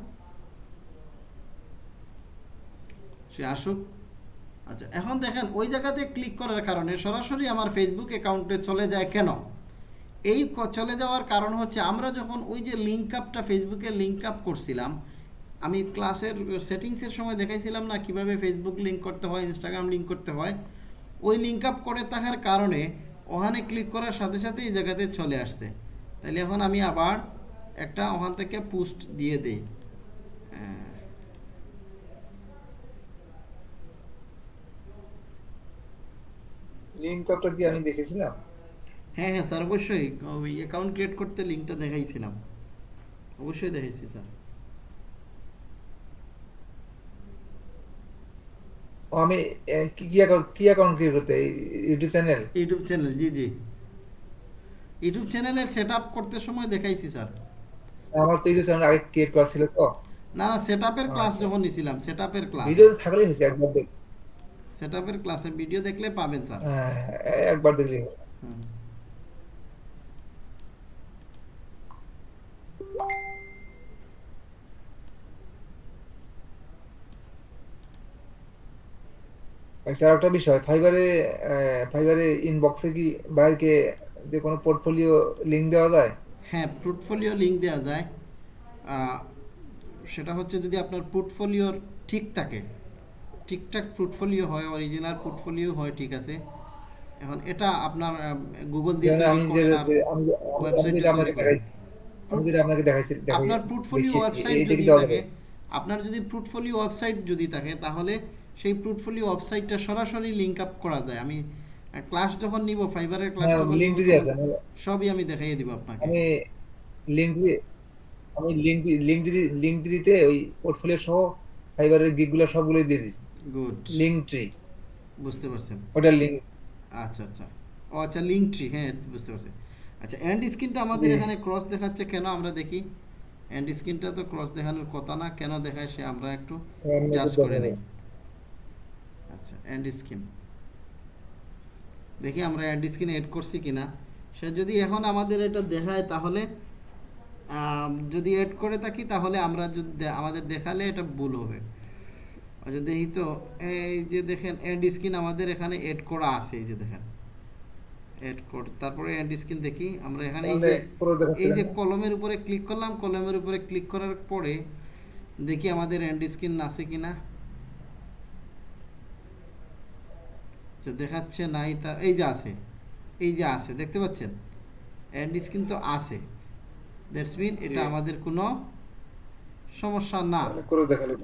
সে আসুক। আচ্ছা এখন দেখেন, ওই জায়গাতে ক্লিক করার কারণে সরাসরি আমার ফেসবুক অ্যাকাউন্টে চলে যায় কেন? এই চলে যাওয়ার কারণ হচ্ছে আমরা যখন ওই যে লিঙ্ক আপটা ফেসবুকে লিঙ্ক আপ করছিলাম, আমি ক্লাসের সেটিংসের সময় দেখাইছিলাম না কীভাবে ফেসবুক লিঙ্ক করতে হয় ইনস্টাগ্রাম লিঙ্ক করতে হয়। ওই লিঙ্ক আপ করে থাকার কারণে ওখানে ক্লিক করার সাথে সাথে এই জায়গাতে চলে আসছে। তাহলে এখন আমি আবার একটা ওখান থেকে পোস্ট দিয়ে দিই। কি আমি দেখেছিলাম? হ্যাঁ হ্যাঁ স্যার অবশ্যই। ওই অ্যাকাউন্ট ক্রিয়েট করতে লিঙ্কটা দেখাইছিলাম। অবশ্যই দেখাইছি স্যার। আমি কি কি অ্যাকাউন্ট কি অ্যাকাউন্ট ক্রিয়েট করতে? YouTube channel YouTube channel ji ji. YouTube চ্যানেলের সেট আপ করতে সময় দেখাইছি স্যার। আমার তো ইউটিউব চ্যানেল আগে ক্রিয়েট করা ছিল তো। না না সেট আপের ক্লাস আচ্ছা, যখন। নিছিলাম সেট আপের ক্লাস ভিডিও থাকলেই হয়েছে একবার দেখ। সেট আপের ক্লাসে ভিডিও দেখলে পাবেন স্যার একবার দেখলেই। আচ্ছা আর একটা বিষয় ফাইবারে ফাইবারে ইনবক্সে কি বাইরকে যে কোনো পোর্টফোলিও লিংক দেওয়া যায়? হ্যাঁ পোর্টফোলিও লিংক দেওয়া যায়। সেটা হচ্ছে যদি আপনার পোর্টফোলিওর ঠিক থাকে ঠিকঠাক পোর্টফোলিও হয় অরিজিনাল পোর্টফোলিও হয় ঠিক আছে। এখন এটা আপনার গুগল দিয়ে তৈরি করেন আর আপনাকে তৈরি করেন। আমি যেটা আপনাকে দেখাইছি আপনার পোর্টফোলিও ওয়েবসাইট যদি থাকে আপনার যদি পোর্টফোলিও ওয়েবসাইট যদি থাকে তাহলে সেই পোর্টফোলিও ওয়েবসাইটটা সরাসরি লিংক আপ করা যায়। আমি ক্লাস যখন নিব ফাইবারের ক্লাস হ্যাঁ যখন লিঙ্ক দিয়ে আছে। সবই আমি দেখাইয়ে দিব আপনাকে। আমি লিঙ্ক আমি লিঙ্ক লিঙ্ক লিঙ্ক দিতে ওই পোর্টফোলিও সহ ফাইবারের গিগগুলো সবগুলোই দিয়ে দিছি। গুড লিঙ্ক ট্রি বুঝতে পারছেন। ওটা লিঙ্ক আচ্ছা আচ্ছা। ও আচ্ছা লিঙ্ক ট্রি হ্যাঁ বুঝতে পারছি। আচ্ছা এন্ড স্ক্রিনটা আমাদের এখানে ক্রস দেখাচ্ছে কেন আমরা দেখি? এন্ড স্ক্রিনটা তো ক্রস দেখানোর কথা না কেন দেখায় সে আমরা একটু জাজ করে নেই। আচ্ছা এন্ড স্ক্রিন দেখি আমরা এন্ড স্ক্রিন এড করছি কিনা। সে যদি এখন আমাদের এটা দেখায় তাহলে যদি এড করে থাকি তাহলে আমরা যদি আমাদের দেখালে এটা ভুল হবে। যদি দেখি তো এই যে দেখেন এন্ড স্ক্রিন আমাদের এখানে এড করা আছে এই যে দেখেন। এড কোড তারপরে এন্ড স্ক্রিন দেখি আমরা এখানে এই যে দেখাচ্ছে এই যে না? কলমের উপরে ক্লিক করলাম কলমের উপরে ক্লিক করার পরে দেখি আমাদের এন্ড স্ক্রিন আছে কিনা। তো দেখাচ্ছে নাই তা এই যে আছে এই যে আছে দেখতে পাচ্ছেন? এন্ড স্ক্রিন তো আছে। দ্যাটস মিন এটা আমাদের কোনো সমস্যা না। করে দেখালে।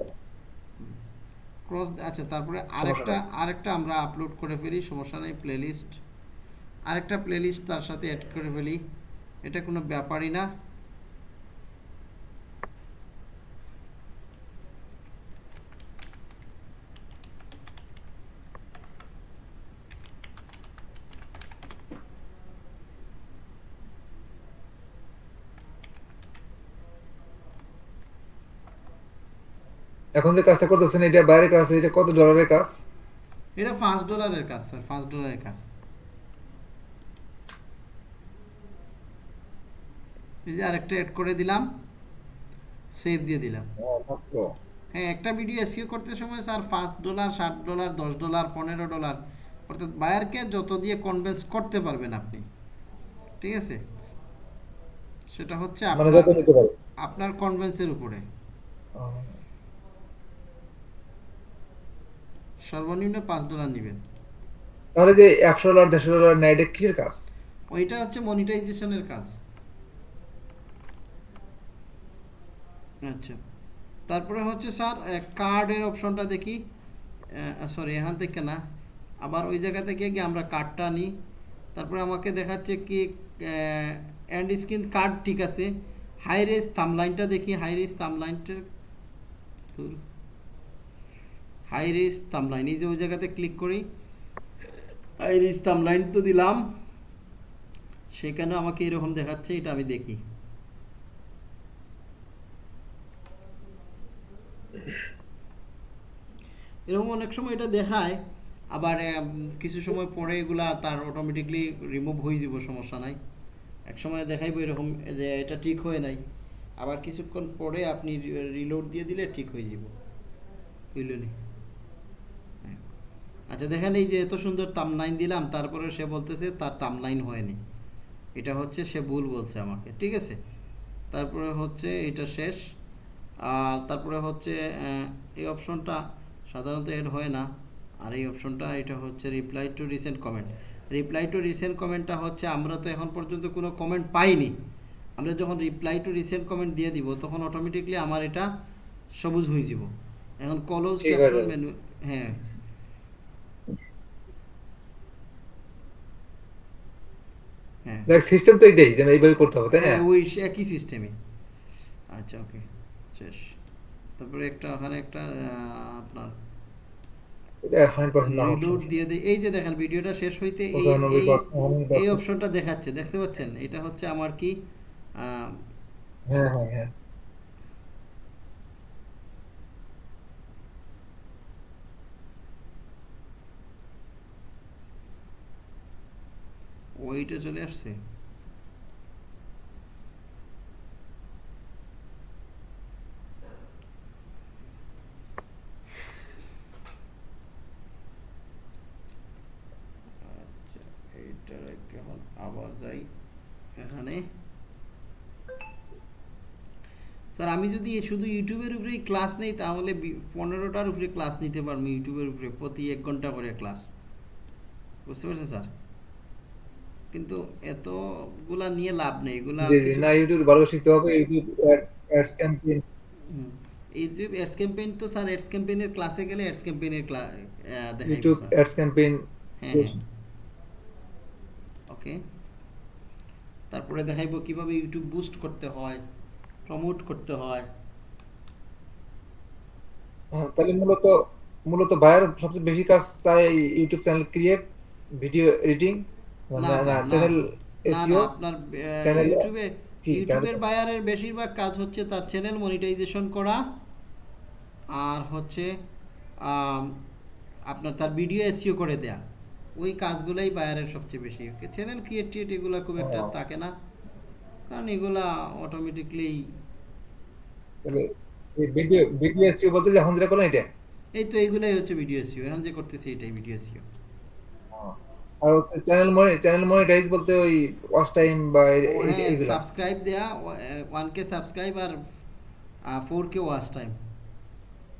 ক্রস আচ্ছা তারপরে আরেকটা আরেকটা আমরা আপলোড করে ফেলি সমস্যা নেই প্লেলিস্ট আরেকটা প্লেলিস্ট তার সাথে অ্যাড করে ফেলি। এটা কোনো ব্যাপারই না। এখন যে কাজটা করতেছেন এটা বাইরে কাজ এটা কত ডলারের কাজ? এটা পাঁচ ডলারের কাজ স্যার পাঁচ ডলারের কাজ। এই যে আরেকটা অ্যাড করে দিলাম সেভ দিয়ে দিলাম। মাত্র। হ্যাঁ একটা ভিডিও এসিও করতে সময় স্যার পাঁচ ডলার ষাট ডলার দশ ডলার পনেরো ডলার অর্থাৎ বায়ারকে যত দিয়ে কনভিন্স করতে পারবেন আপনি। ঠিক আছে? সেটা হচ্ছে মানে আপনার কনভেন্সের উপরে। সর্বনিম্ন পাঁচ ডলার নেবেন। তাহলে যে একশো ডলার দেড়শো ডলার নেয় এটা কিসের কাজ? ওইটা হচ্ছে মনিটাইজেশনের কাজ। আচ্ছা। তারপরে হচ্ছে স্যার কার্ডের অপশনটা দেখি। সরি এখান থেকে না। আবার ওই জায়গা থেকে গিয়ে আমরা কার্ডটা নিই তারপরে আমাকে দেখাচ্ছে কি অ্যান্ড স্ক্রিন কার্ড ঠিক আছে। হাই রেস থামলাইনটা দেখি হাই রেস থামলাইনটার হাই রেস থামলাইন এই যে ওই জায়গাতে ক্লিক করি হাই রেস থামলাইন তো দিলাম। সেখানে আমাকে এরকম দেখাচ্ছে, এটা আমি দেখি। এরকম অনেক সময় এটা দেখায়, আবার কিছু সময় পরে এগুলা তার অটোমেটিকলি রিমুভ হয়ে যাব, সমস্যা নাই। এক সময় দেখাইবো এরকম যে এটা ঠিক হয়ে নাই। আবার কিছুক্ষণ পরে আপনি রিলোড দিয়ে দিলে ঠিক হয়ে যাব। বুঝলেন। আচ্ছা দেখেন এই যে এত সুন্দর তামলাইন দিলাম তারপরে সে বলতেছে তার তামলাইন হয়নি। এটা হচ্ছে সে ভুল বলছে আমাকে ঠিক আছে? তারপরে হচ্ছে এটা শেষ। আর তারপরে হচ্ছে এই অপশনটা সাধারণত এড হয় না। আর এই অপশনটা এটা হচ্ছে reply to recent comment reply to recent কমেন্টটা হচ্ছে আমরা তো এখন পর্যন্ত কোনো কমেন্ট পাইনি। আমরা যখন রিপ্লাই টু রিসেন্ট কমেন্ট দিয়ে দিব তখন অটোমেটিকলি আমার এটা সবুজ হয়ে যাব। এখন কলোজ ক্যাপশন মেনু হ্যাঁ। দেখ সিস্টেম তো এটাই যে এইভাবে করতে হবে তাই না? হ্যাঁ ওই একই সিস্টেমই আচ্ছা ওকে শেষ। তারপরে একটা ওখানে একটা আপনার রিলোড দিয়ে দেই। এই যে দেখেন ভিডিওটা শেষ হইতে এই অপশনটা দেখাচ্ছে। দেখতে পাচ্ছেন? এটা হচ্ছে আমার কি হ্যাঁ হ্যাঁ হ্যাঁ। ওইটা চলে আসছে। আচ্ছা আবার যাই এখানে। স্যার, আমি যদি শুধু ইউটিউবের উপরেই ক্লাস নেই, তাহলে পনেরোটার উপরে ক্লাস নিতে পারব ইউটিউবের উপরে, প্রতি এক ঘণ্টা করে ক্লাস। বুঝতে পারছেন, স্যার? কিন্তু এতগুলা নিয়ে লাভ নেই এগুলা না ইউটিউব ভালো শিখতে হবে YouTube ads campaign YouTube ads campaign তো স্যার অ্যাডস ক্যাম্পেইনের ক্লাসে গেলে অ্যাডস ক্যাম্পেইনের ক্লাস ইউটিউব অ্যাডস ক্যাম্পেইন হ্যাঁ ওকে তারপরে দেখাইবো কীভাবে ইউটিউব বুস্ট করতে হয় প্রমোট করতে হয়। হ্যাঁ, তাহলে মূলত মূলত বায়ার সবচেয়ে বেশি কাজ চায় YouTube channel create video editing আপনার ইউটিউবে ইউটিউবের বায়ারের বেশিরভাগ কাজ হচ্ছে তার চ্যানেল মনিটাইজেশন করা আর হচ্ছে আপনার তার ভিডিও এসইও করে দেয়া। ওই কাজগুলোই বায়ারের সবচেয়ে বেশি। চ্যানেল ক্রিয়েট এগুলো খুব একটা থাকে না কারণ এগুলা অটোমেটিকলি এই ভিডিও ভিডিও এসইও বলতে যে এখন যেটা করলেন এটা? এই তো এইগুলাই হচ্ছে ভিডিও এসইও এখন যে করতেছি এটাই ভিডিও এসইও আর হচ্ছে চ্যানেল মনি চ্যানেল মনিটাইজ বলতে ওই ওয়াচ টাইম বা এ- হ্যাঁ সাবস্ক্রাইব দেয়া ওয়ান কে সাবস্ক্রাইব আর ফোর কে ওয়াচ টাইম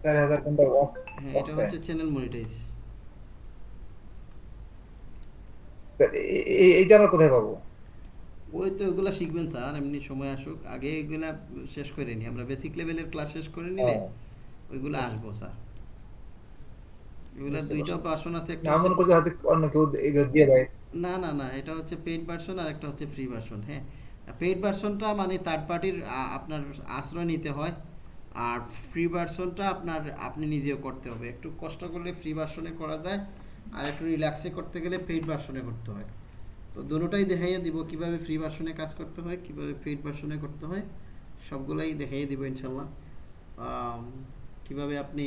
চার হাজার ঘণ্টা ওয়াচ হ্যাঁ এটা হচ্ছে চ্যানেল মনিটাইজ এইটা আমরা কোথায় পাবো? ওই তো ওগুলা শিখবেন স্যার এমনি সময় আসুক। আগে এগুলা শেষ করে নি আমরা বেসিক লেভেলের ক্লাস শেষ করে নিলে। ওইগুলো আসব স্যার। এগুলা দুইটা ভার্সন আছে একটা না হচ্ছে- হয়তো অন্য কেউ এগুলো দিয়ে দেয়। না না না এটা হচ্ছে পেইড ভার্সন আর একটা হচ্ছে ফ্রি ভার্সন হ্যাঁ। পেইড ভার্সনটা মানে থার্ড পার্টির আপনার আশ্রয় নিতে হয় আর ফ্রি ভার্সনটা আপনার আপনি নিজেও করতে হবে। একটু কষ্ট করলে ফ্রি ভার্সনে করা যায় আর একটু রিল্যাক্সে করতে গেলে পেইড ভার্সনে করতে হয়। তো দুটোটাই দেখাইয়ে দিব কীভাবে ফ্রি ভার্সনে কাজ করতে হয় কীভাবে পেইড ভার্সনে করতে হয় সবগুলাই দেখাইয়ে দিব ইনশাল্লাহ। কীভাবে আপনি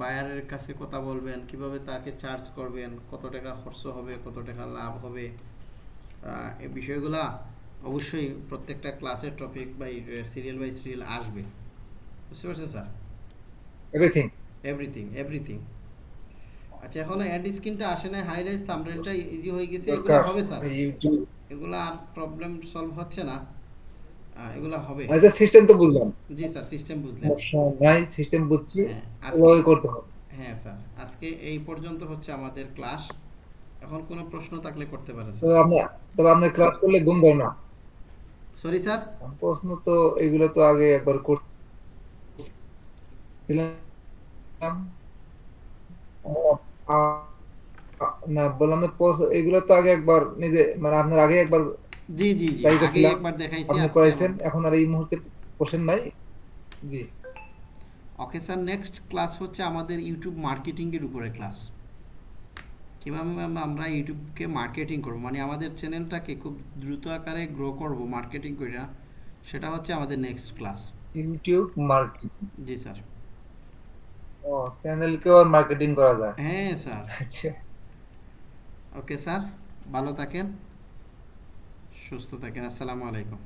বায়ারের কাছে কথা বলবেন কীভাবে তাকে চার্জ করবেন কত টাকা খরচ হবে কত টাকা লাভ হবে এই বিষয়গুলা অবশ্যই প্রত্যেকটা ক্লাসের topic by serial by serial আসবে। বুঝতে পারছেন স্যার এভরিথিং এভরিথিং এভরিথিং আচ্ছা এখন অ্যাড স্ক্রিনটা আসে না হাইলাইট থাম্বনেলটা ইজি হয়ে গেছে এগুলো হবে স্যার এগুলো আর প্রবলেম সলভ হচ্ছে না। এগুলো হবে। আচ্ছা সিস্টেম তো বুঝলাম। জি স্যার সিস্টেম বুঝলেন নাই সিস্টেম বুঝছি। হ্যাঁ ওভাবে আজকে করতে হবে। হ্যাঁ স্যার আজকে এই পর্যন্ত হচ্ছে আমাদের ক্লাস এখন কোনো প্রশ্ন থাকলে করতে পারেন তো আপনি তবে আপনি ক্লাস করলে ঘুম ধরে না। Sorry sir? প্রশ্ন তো এগুলো তো আগে একবার করছিলাম। না বললাম প্রশ্ন- এগুলো তো আগে একবার নিজে মানে আপনার আগে একবার জি জি জি। আগে একবার দেখাইছি করেছেন এখন আর এই মুহূর্তে কোশ্চেন নাই? জি। ওকে স্যার নেক্সট ক্লাস হচ্ছে আমাদের ইউটিউব মার্কেটিংয়ের উপরে ক্লাস কীভাবে আম- আমরা ইউটিউবকে মার্কেটিং করব? মানে আমাদের চ্যানেলটাকে খুব দ্রুত আকারে গ্রো করব মার্কেটিং করে সেটা হচ্ছে আমাদের next class YouTube marketing ji sir. ও চ্যানেলকেও আর মার্কেটিং করা যায়? হ্যাঁ স্যার। আচ্ছা। ওকে স্যার ভালো থাকেন। সুস্থ থাকেন। আসসালামু আলাইকুম।